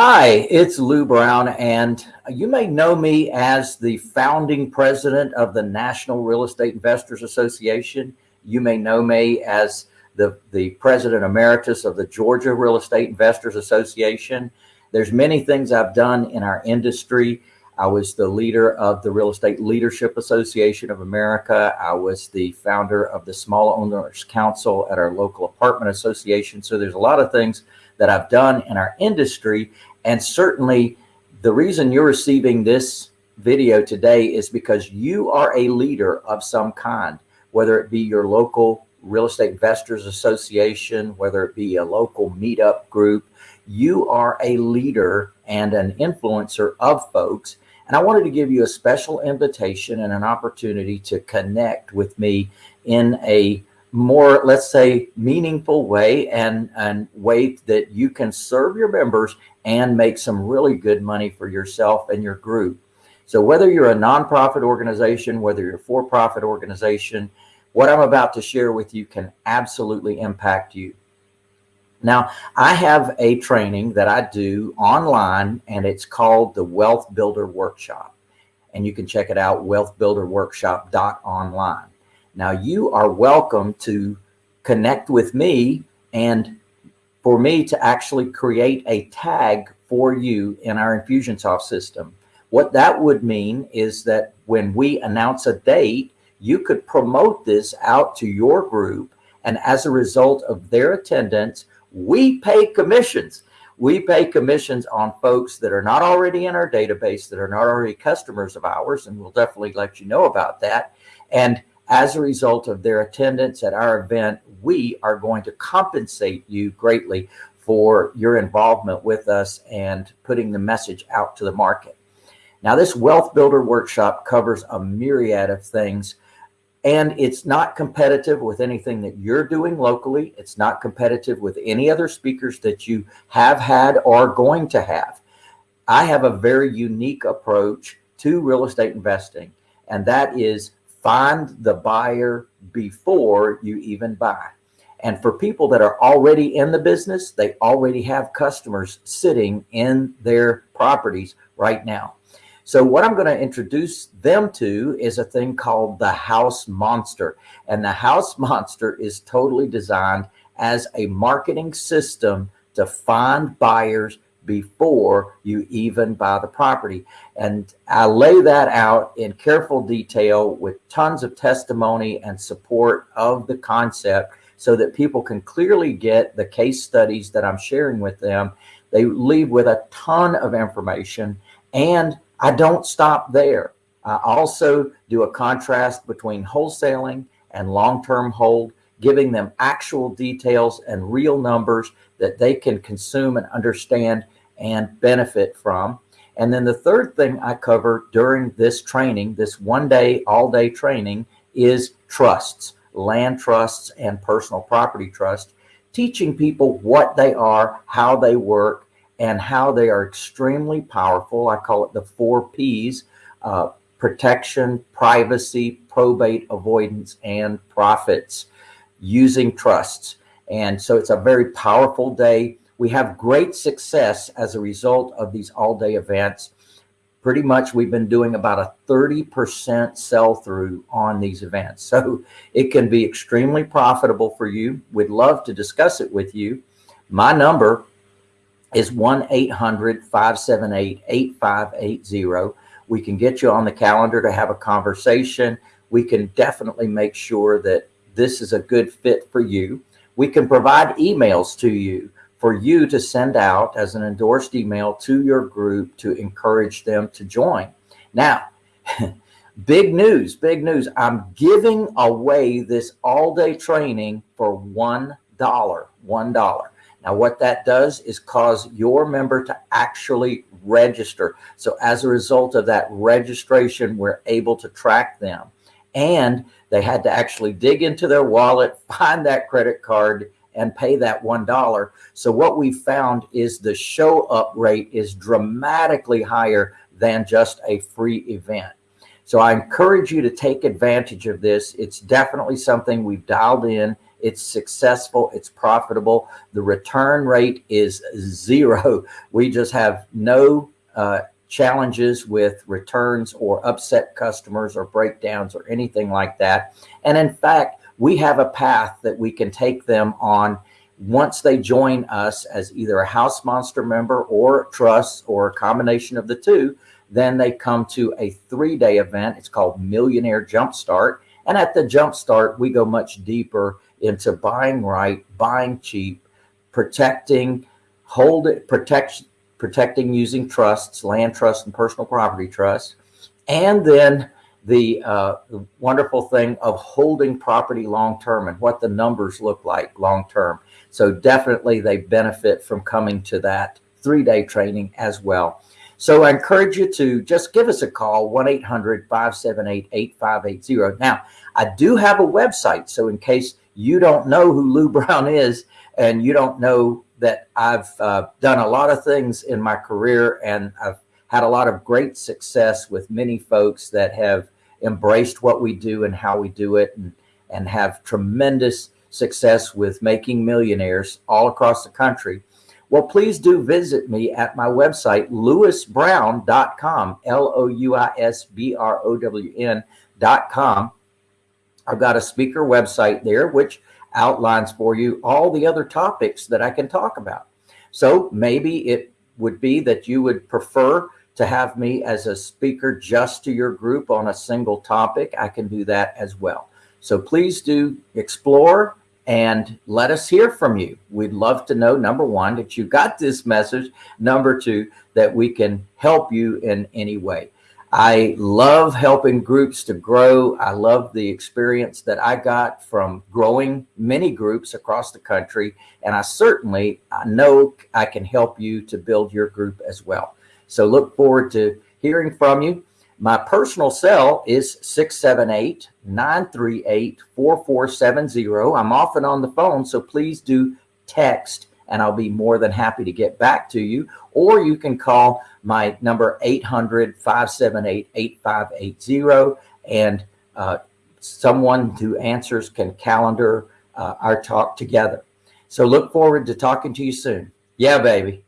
Hi, it's Lou Brown, and you may know me as the founding president of the National Real Estate Investors Association. You may know me as the, the president emeritus of the Georgia Real Estate Investors Association. There's many things I've done in our industry. I was the leader of the Real Estate Leadership Association of America. I was the founder of the Small Owners Council at our local apartment association. So there's a lot of things that I've done in our industry. And certainly the reason you're receiving this video today is because you are a leader of some kind, whether it be your local real estate investors association, whether it be a local meetup group, you are a leader and an influencer of folks. And I wanted to give you a special invitation and an opportunity to connect with me in a more, let's say, meaningful way and, and way that you can serve your members and make some really good money for yourself and your group. So whether you're a nonprofit organization, whether you're a for-profit organization, what I'm about to share with you can absolutely impact you. Now, I have a training that I do online and it's called the Wealth Builder Workshop. And you can check it out, wealthbuilderworkshop.online. Now you are welcome to connect with me and for me to actually create a tag for you in our Infusionsoft system. What that would mean is that when we announce a date, you could promote this out to your group. And as a result of their attendance, we pay commissions. We pay commissions on folks that are not already in our database, that are not already customers of ours. And we'll definitely let you know about that. And as a result of their attendance at our event, we are going to compensate you greatly for your involvement with us and putting the message out to the market. Now, this Wealth Builder Workshop covers a myriad of things, and it's not competitive with anything that you're doing locally. It's not competitive with any other speakers that you have had or going to have. I have a very unique approach to real estate investing, and that is find the buyer before you even buy. And for people that are already in the business, they already have customers sitting in their properties right now. So what I'm going to introduce them to is a thing called the house monster. And the house monster is totally designed as a marketing system to find buyers before you even buy the property. And I lay that out in careful detail with tons of testimony and support of the concept so that people can clearly get the case studies that I'm sharing with them. They leave with a ton of information and I don't stop there. I also do a contrast between wholesaling and long-term hold, giving them actual details and real numbers that they can consume and understand and benefit from. And then the third thing I cover during this training, this one day, all day training is trusts, land trusts and personal property trust, teaching people what they are, how they work, and how they are extremely powerful. I call it the four P's, uh, protection, privacy, probate avoidance, and profits using trusts. And so it's a very powerful day. We have great success as a result of these all day events. Pretty much we've been doing about a 30% sell through on these events. So it can be extremely profitable for you. We'd love to discuss it with you. My number is 1-800-578-8580. We can get you on the calendar to have a conversation. We can definitely make sure that this is a good fit for you. We can provide emails to you for you to send out as an endorsed email to your group to encourage them to join. Now, big news, big news. I'm giving away this all day training for $1, $1. Now, what that does is cause your member to actually register. So as a result of that registration, we're able to track them. And they had to actually dig into their wallet, find that credit card, and pay that $1. So what we found is the show up rate is dramatically higher than just a free event. So I encourage you to take advantage of this. It's definitely something we've dialed in. It's successful. It's profitable. The return rate is zero. We just have no uh, challenges with returns or upset customers or breakdowns or anything like that. And in fact, we have a path that we can take them on once they join us as either a house monster member or trust or a combination of the two, then they come to a three day event. It's called Millionaire Jumpstart. And at the Jumpstart, we go much deeper into buying right, buying cheap, protecting, hold it, protect, protecting using trusts, land trusts and personal property trusts. And then the, uh, wonderful thing of holding property long term and what the numbers look like long term. So definitely they benefit from coming to that three day training as well. So I encourage you to just give us a call, 1-800-578-8580. Now, I do have a website. So in case you don't know who Lou Brown is and you don't know that I've uh, done a lot of things in my career and I've had a lot of great success with many folks that have embraced what we do and how we do it and, and have tremendous success with making millionaires all across the country. Well, please do visit me at my website, louisbrown.com, L-O-U-I-S-B-R-O-W-N.com. I've got a speaker website there, which outlines for you all the other topics that I can talk about. So maybe it would be that you would prefer to have me as a speaker just to your group on a single topic. I can do that as well. So please do explore and let us hear from you. We'd love to know, number one, that you got this message. Number two, that we can help you in any way. I love helping groups to grow. I love the experience that I got from growing many groups across the country. And I certainly I know I can help you to build your group as well. So look forward to hearing from you. My personal cell is 678-938-4470. I'm often on the phone, so please do text and I'll be more than happy to get back to you. Or you can call my number 800-578-8580 and uh, someone who answers can calendar uh, our talk together. So look forward to talking to you soon. Yeah, baby.